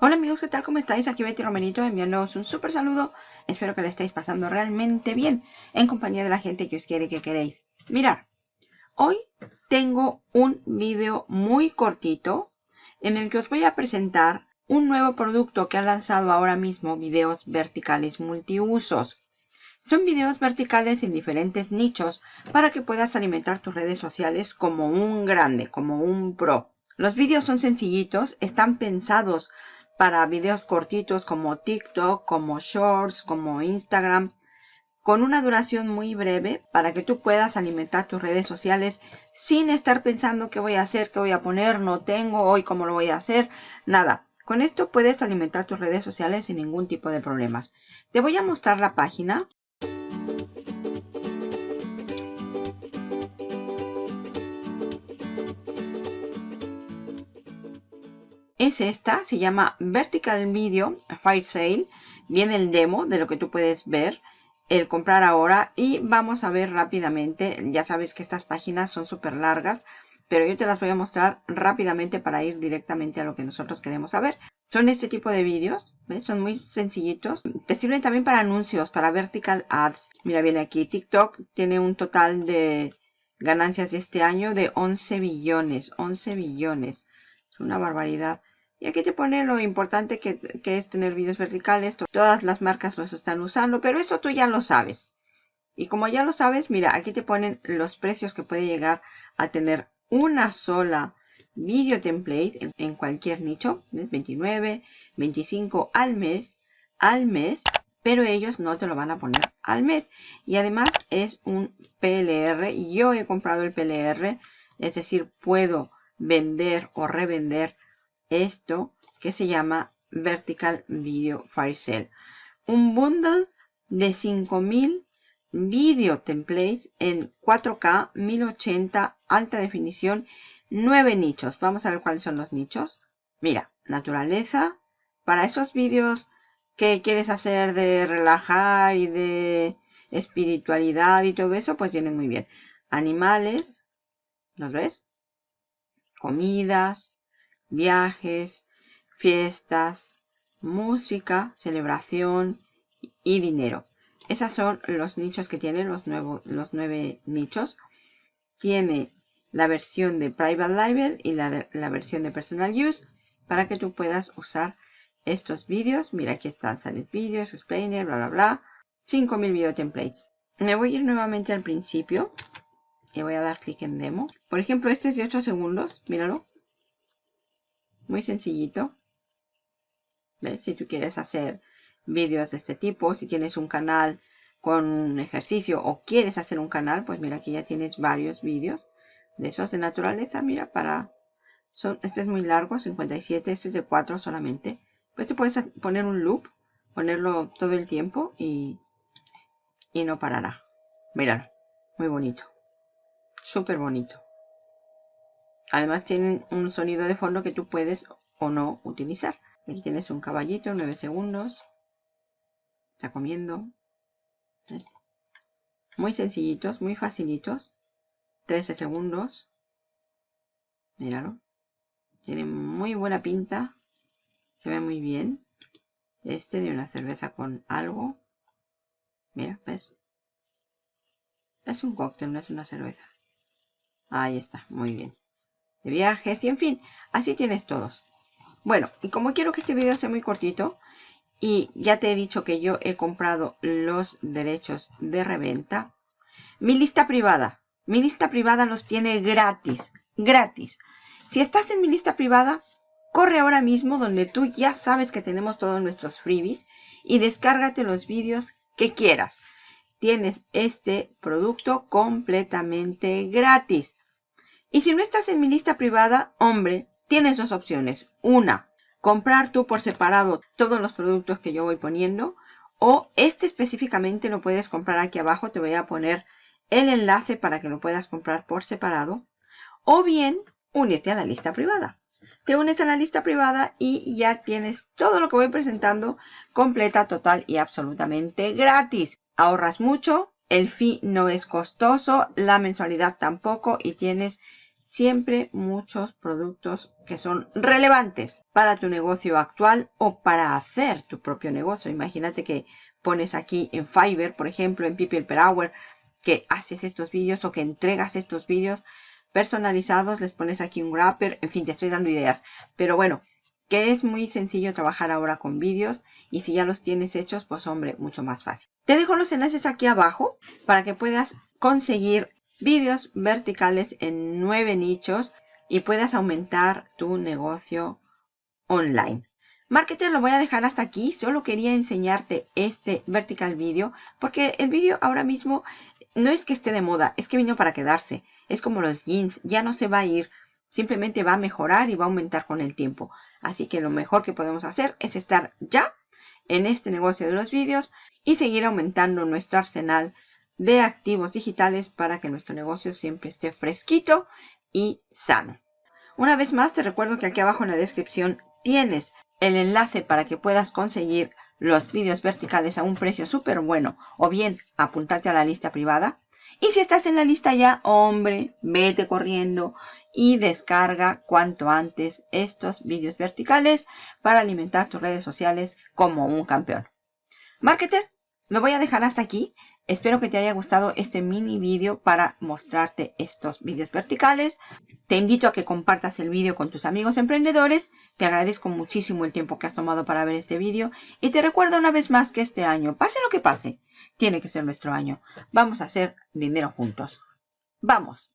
Hola amigos, ¿qué tal? ¿Cómo estáis? Aquí Betty Romerito enviándoos un súper saludo. Espero que lo estéis pasando realmente bien en compañía de la gente que os quiere que queréis. Mirad, hoy tengo un vídeo muy cortito en el que os voy a presentar un nuevo producto que ha lanzado ahora mismo videos verticales multiusos. Son videos verticales en diferentes nichos para que puedas alimentar tus redes sociales como un grande, como un pro. Los vídeos son sencillitos, están pensados para videos cortitos como TikTok, como Shorts, como Instagram, con una duración muy breve para que tú puedas alimentar tus redes sociales sin estar pensando qué voy a hacer, qué voy a poner, no tengo, hoy cómo lo voy a hacer, nada. Con esto puedes alimentar tus redes sociales sin ningún tipo de problemas. Te voy a mostrar la página. Es esta, se llama Vertical Video Fire Sale. Viene el demo de lo que tú puedes ver, el comprar ahora y vamos a ver rápidamente. Ya sabes que estas páginas son súper largas pero yo te las voy a mostrar rápidamente para ir directamente a lo que nosotros queremos saber. Son este tipo de vídeos. Son muy sencillitos. Te sirven también para anuncios, para vertical ads. Mira, viene aquí, TikTok tiene un total de ganancias este año de 11 billones, 11 billones. Es una barbaridad. Y aquí te pone lo importante que, que es tener vídeos verticales. Todas las marcas los están usando, pero eso tú ya lo sabes. Y como ya lo sabes, mira, aquí te ponen los precios que puede llegar a tener una sola video template en, cualquier nicho, 29, 25 al mes, al mes, pero ellos no te lo van a poner al mes. Y además es un PLR, yo he comprado el PLR, es decir, puedo vender o revender esto que se llama Vertical Video Fire Sale. Un bundle de 5000 Video Templates en 4K 1080 alta definición 9 nichos. Vamos a ver cuáles son los nichos. Mira, naturaleza. Para esos vídeos que quieres hacer de relajar y de espiritualidad y todo eso, pues vienen muy bien. Animales, ¿los ves? Comidas, viajes, fiestas, música, celebración y dinero. Esos son los nichos que tiene, los, los nueve nichos. Tiene la versión de Private Label y la, la versión de Personal Use para que tú puedas usar estos vídeos. Mira, aquí están, sales vídeos, explainer, bla, bla, bla. 5000 video templates. Me voy a ir nuevamente al principio y voy a dar clic en demo. Por ejemplo, este es de 8 segundos, míralo. Muy sencillito. ¿Ves? Si tú quieres hacer vídeos de este tipo. Si tienes un canal con ejercicio o quieres hacer un canal, pues mira aquí ya tienes varios vídeos de esos de naturaleza. Mira, para... Son, este es muy largo, 57, este es de 4 solamente. Pues te puedes poner un loop, ponerlo todo el tiempo y, y no parará. Míralo, muy bonito. Súper bonito. Además tienen un sonido de fondo que tú puedes o no utilizar. Aquí tienes un caballito, 9 segundos. Está comiendo. Muy sencillitos, muy facilitos. 13 segundos. Míralo. Tiene muy buena pinta. Se ve muy bien. Este de una cerveza con algo. Mira, ¿ves? Es un cóctel, no es una cerveza. Ahí está, muy bien. De viajes y en fin, así tienes todos. Bueno, y como quiero que este video sea muy cortito, y ya te he dicho que yo he comprado los derechos de reventa. Mi lista privada. Mi lista privada los tiene gratis. Gratis. Si estás en mi lista privada, corre ahora mismo donde tú ya sabes que tenemos todos nuestros freebies y descárgate los vídeos que quieras. Tienes este producto completamente gratis. Y si no estás en mi lista privada, hombre, tienes dos opciones. Una, comprar tú por separado todos los productos que yo voy poniendo o este específicamente lo puedes comprar aquí abajo. Te voy a poner el enlace para que lo puedas comprar por separado o bien unirte a la lista privada. Te unes a la lista privada y ya tienes todo lo que voy presentando completa, total y absolutamente gratis. Ahorras mucho, el fee no es costoso, la mensualidad tampoco y tienes siempre muchos productos que son relevantes para tu negocio actual o para hacer tu propio negocio. Imagínate que pones aquí en Fiverr, por ejemplo, en People Per Hour, que haces estos vídeos o que entregas estos vídeos personalizados, les pones aquí un wrapper, en fin, te estoy dando ideas. Pero bueno, que es muy sencillo trabajar ahora con vídeos y si ya los tienes hechos, pues hombre, mucho más fácil. Te dejo los enlaces aquí abajo para que puedas conseguir vídeos verticales en nueve nichos y puedas aumentar tu negocio online. Marketer lo voy a dejar hasta aquí, solo quería enseñarte este vertical video porque el vídeo ahora mismo no es que esté de moda, es que vino para quedarse. Es como los jeans, ya no se va a ir, simplemente va a mejorar y va a aumentar con el tiempo. Así que lo mejor que podemos hacer es estar ya en este negocio de los vídeos y seguir aumentando nuestro arsenal de activos digitales para que nuestro negocio siempre esté fresquito y sano. Una vez más te recuerdo que aquí abajo en la descripción tienes el enlace para que puedas conseguir los vídeos verticales a un precio súper bueno o bien apuntarte a la lista privada. Y si estás en la lista ya, hombre, vete corriendo y descarga cuanto antes estos vídeos verticales para alimentar tus redes sociales como un campeón. Marketer, lo voy a dejar hasta aquí. Espero que te haya gustado este mini vídeo para mostrarte estos vídeos verticales. Te invito a que compartas el vídeo con tus amigos emprendedores. Te agradezco muchísimo el tiempo que has tomado para ver este vídeo. Y te recuerdo una vez más que este año, pase lo que pase, tiene que ser nuestro año. Vamos a hacer dinero juntos. ¡Vamos!